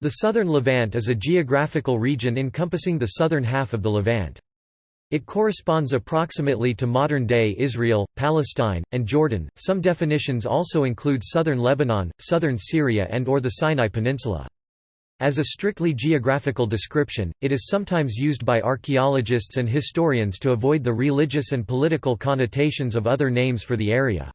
The southern Levant is a geographical region encompassing the southern half of the Levant. It corresponds approximately to modern-day Israel, Palestine, and Jordan. Some definitions also include southern Lebanon, southern Syria and or the Sinai Peninsula. As a strictly geographical description, it is sometimes used by archaeologists and historians to avoid the religious and political connotations of other names for the area.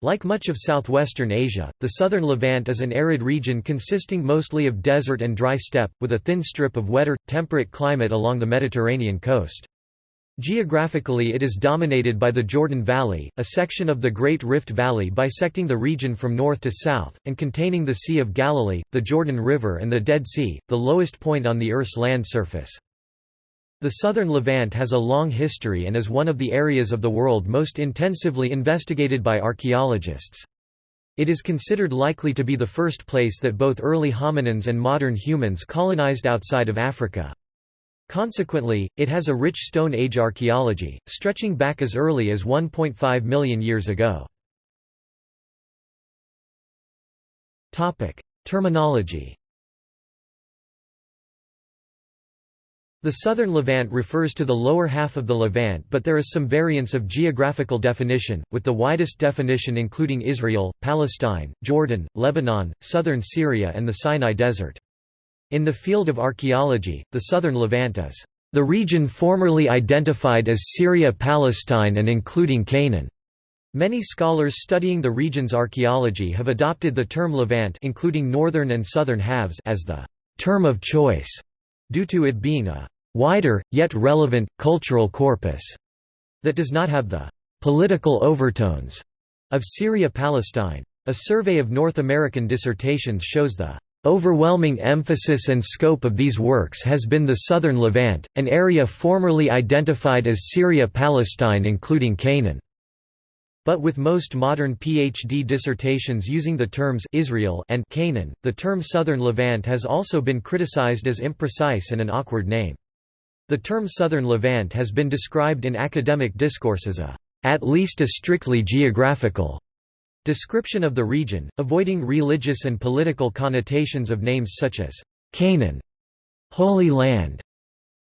Like much of southwestern Asia, the southern Levant is an arid region consisting mostly of desert and dry steppe, with a thin strip of wetter, temperate climate along the Mediterranean coast. Geographically it is dominated by the Jordan Valley, a section of the Great Rift Valley bisecting the region from north to south, and containing the Sea of Galilee, the Jordan River and the Dead Sea, the lowest point on the Earth's land surface. The southern Levant has a long history and is one of the areas of the world most intensively investigated by archaeologists. It is considered likely to be the first place that both early hominins and modern humans colonized outside of Africa. Consequently, it has a rich Stone Age archaeology, stretching back as early as 1.5 million years ago. Terminology The southern Levant refers to the lower half of the Levant but there is some variance of geographical definition, with the widest definition including Israel, Palestine, Jordan, Lebanon, southern Syria and the Sinai Desert. In the field of archaeology, the southern Levant is the region formerly identified as Syria-Palestine and including Canaan. Many scholars studying the region's archaeology have adopted the term Levant including northern and southern halves as the term of choice due to it being a wider, yet relevant, cultural corpus that does not have the political overtones of Syria-Palestine. A survey of North American dissertations shows the overwhelming emphasis and scope of these works has been the southern Levant, an area formerly identified as Syria-Palestine including Canaan. But with most modern PhD dissertations using the terms Israel and Canaan, the term Southern Levant has also been criticized as imprecise and an awkward name. The term Southern Levant has been described in academic discourse as a at least a strictly geographical description of the region, avoiding religious and political connotations of names such as Canaan, Holy Land,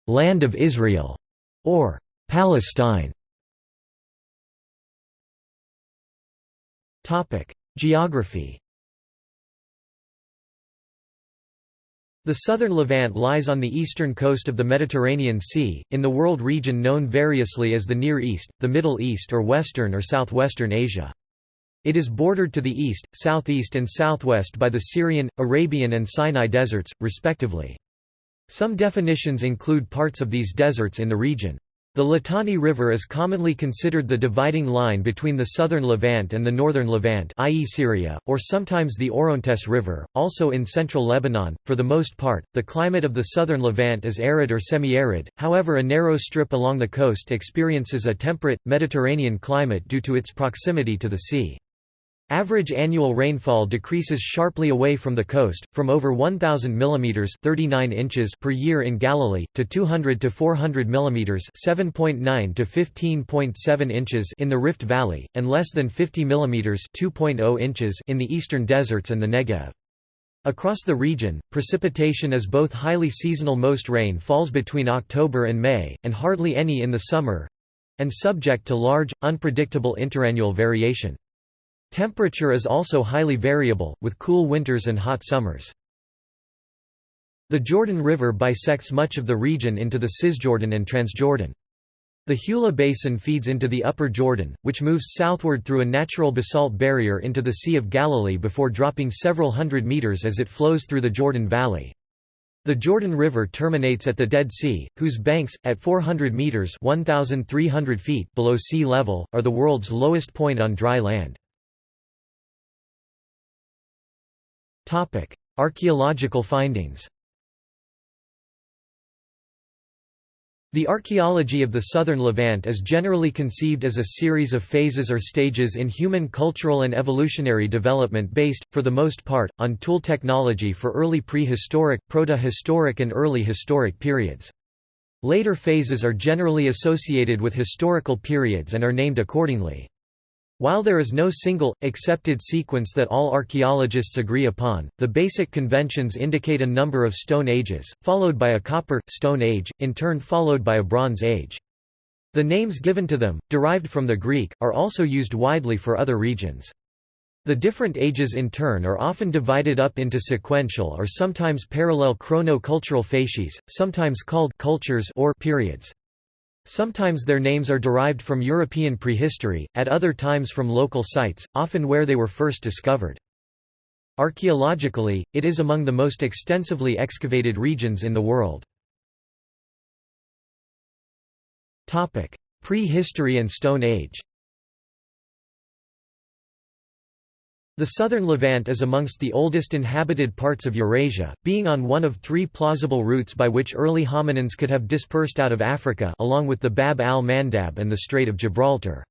Land of Israel, or Palestine. Topic: Geography. The southern Levant lies on the eastern coast of the Mediterranean Sea, in the world region known variously as the Near East, the Middle East or Western or Southwestern Asia. It is bordered to the east, southeast and southwest by the Syrian, Arabian and Sinai deserts, respectively. Some definitions include parts of these deserts in the region. The Litani River is commonly considered the dividing line between the southern Levant and the northern Levant i.e. Syria, or sometimes the Orontes River, also in central Lebanon. For the most part, the climate of the southern Levant is arid or semi-arid, however a narrow strip along the coast experiences a temperate, Mediterranean climate due to its proximity to the sea. Average annual rainfall decreases sharply away from the coast, from over 1,000 mm 39 inches per year in Galilee, to 200 to 400 mm 7.9 to 15.7 inches in the Rift Valley, and less than 50 mm 2.0 inches in the eastern deserts and the Negev. Across the region, precipitation is both highly seasonal most rain falls between October and May, and hardly any in the summer—and subject to large, unpredictable interannual variation. Temperature is also highly variable, with cool winters and hot summers. The Jordan River bisects much of the region into the Cisjordan and Transjordan. The Hula Basin feeds into the Upper Jordan, which moves southward through a natural basalt barrier into the Sea of Galilee before dropping several hundred meters as it flows through the Jordan Valley. The Jordan River terminates at the Dead Sea, whose banks, at 400 meters (1,300 feet) below sea level, are the world's lowest point on dry land. Topic: Archaeological findings. The archaeology of the southern Levant is generally conceived as a series of phases or stages in human cultural and evolutionary development based, for the most part, on tool technology for early prehistoric, proto-historic and early historic periods. Later phases are generally associated with historical periods and are named accordingly. While there is no single, accepted sequence that all archaeologists agree upon, the basic conventions indicate a number of Stone Ages, followed by a Copper, Stone Age, in turn followed by a Bronze Age. The names given to them, derived from the Greek, are also used widely for other regions. The different ages in turn are often divided up into sequential or sometimes parallel chrono-cultural facies, sometimes called cultures or periods. Sometimes their names are derived from European prehistory, at other times from local sites, often where they were first discovered. Archaeologically, it is among the most extensively excavated regions in the world. Prehistory and Stone Age The southern Levant is amongst the oldest inhabited parts of Eurasia, being on one of three plausible routes by which early hominins could have dispersed out of Africa along with the Bab al-Mandab and the Strait of Gibraltar.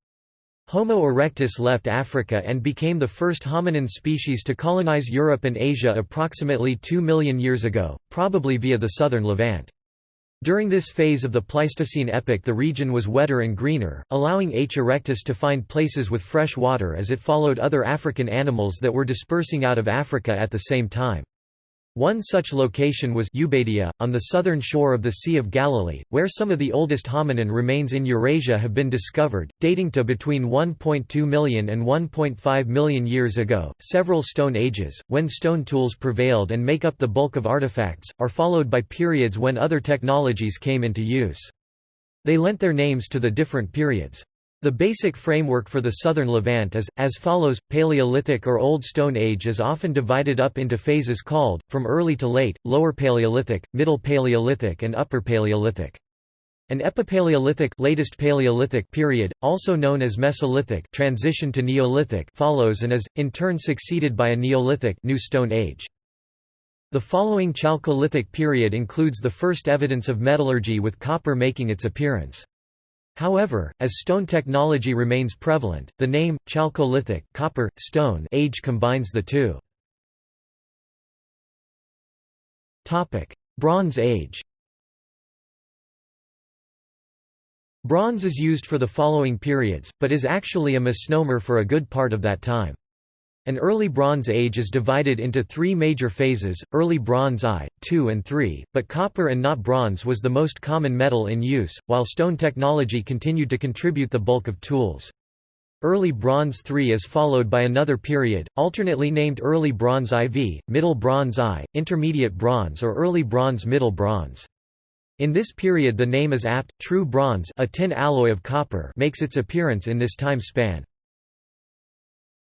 Homo erectus left Africa and became the first hominin species to colonize Europe and Asia approximately 2 million years ago, probably via the southern Levant. During this phase of the Pleistocene epoch the region was wetter and greener, allowing H. erectus to find places with fresh water as it followed other African animals that were dispersing out of Africa at the same time. One such location was Ubeidiya, on the southern shore of the Sea of Galilee, where some of the oldest hominin remains in Eurasia have been discovered, dating to between 1.2 million and 1.5 million years ago. Several Stone Ages, when stone tools prevailed and make up the bulk of artifacts, are followed by periods when other technologies came into use. They lent their names to the different periods. The basic framework for the southern Levant is, as follows, Paleolithic or Old Stone Age is often divided up into phases called, from early to late, Lower Paleolithic, Middle Paleolithic and Upper Paleolithic. An Epipaleolithic latest Paleolithic period, also known as Mesolithic transition to Neolithic follows and is, in turn succeeded by a Neolithic New Stone Age. The following Chalcolithic period includes the first evidence of metallurgy with copper making its appearance. However, as stone technology remains prevalent, the name, Chalcolithic copper, stone age combines the two. Bronze Age Bronze is used for the following periods, but is actually a misnomer for a good part of that time. An early Bronze Age is divided into three major phases, Early Bronze I, II and III, but copper and not bronze was the most common metal in use, while stone technology continued to contribute the bulk of tools. Early Bronze III is followed by another period, alternately named Early Bronze IV, Middle Bronze I, Intermediate Bronze or Early Bronze Middle Bronze. In this period the name is apt, true bronze a tin alloy of copper makes its appearance in this time span.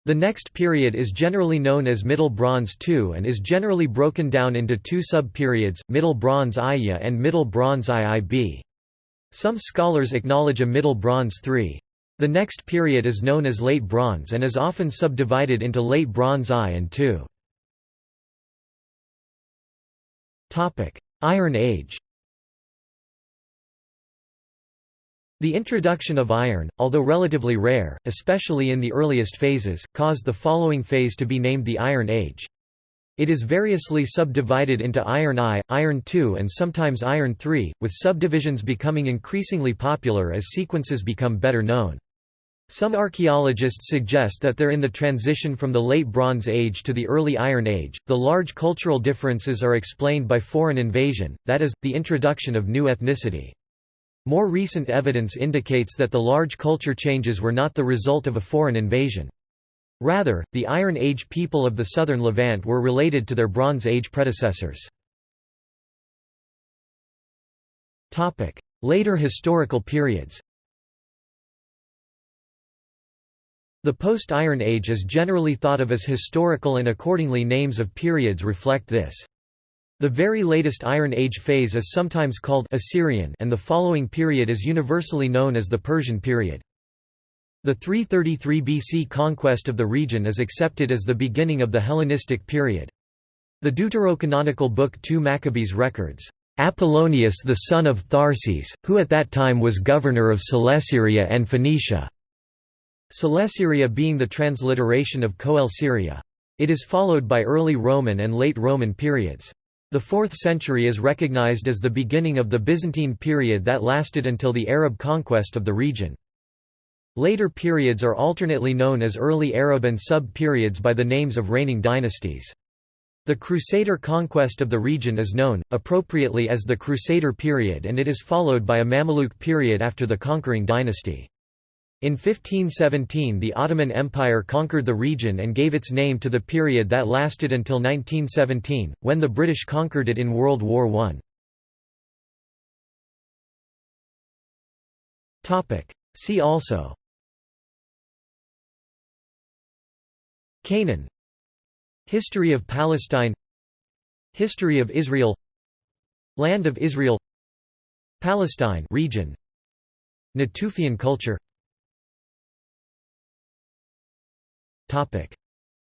The next period is generally known as Middle Bronze II and is generally broken down into two sub-periods, Middle Bronze IIA and Middle Bronze IIB. Some scholars acknowledge a Middle Bronze III. The next period is known as Late Bronze and is often subdivided into Late Bronze I and II. Iron Age The introduction of iron, although relatively rare, especially in the earliest phases, caused the following phase to be named the Iron Age. It is variously subdivided into Iron I, Iron II and sometimes Iron III, with subdivisions becoming increasingly popular as sequences become better known. Some archaeologists suggest that they're in the transition from the Late Bronze Age to the Early Iron Age. The large cultural differences are explained by foreign invasion, that is, the introduction of new ethnicity. More recent evidence indicates that the large culture changes were not the result of a foreign invasion. Rather, the Iron Age people of the southern Levant were related to their Bronze Age predecessors. Later historical periods The post-Iron Age is generally thought of as historical and accordingly names of periods reflect this. The very latest Iron Age phase is sometimes called Assyrian and the following period is universally known as the Persian period. The 333 BC conquest of the region is accepted as the beginning of the Hellenistic period. The deuterocanonical book 2 Maccabees records, "...Apollonius the son of Tharses, who at that time was governor of Coelesyria and Phoenicia." Coelesyria being the transliteration of Coel Syria. It is followed by early Roman and late Roman periods. The 4th century is recognized as the beginning of the Byzantine period that lasted until the Arab conquest of the region. Later periods are alternately known as early Arab and sub-periods by the names of reigning dynasties. The Crusader conquest of the region is known, appropriately as the Crusader period and it is followed by a Mamluk period after the conquering dynasty. In 1517 the Ottoman Empire conquered the region and gave its name to the period that lasted until 1917, when the British conquered it in World War I. See also Canaan. History of Palestine. History of Israel. Land of Israel. Palestine region. Natufian culture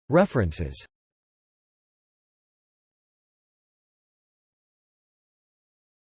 References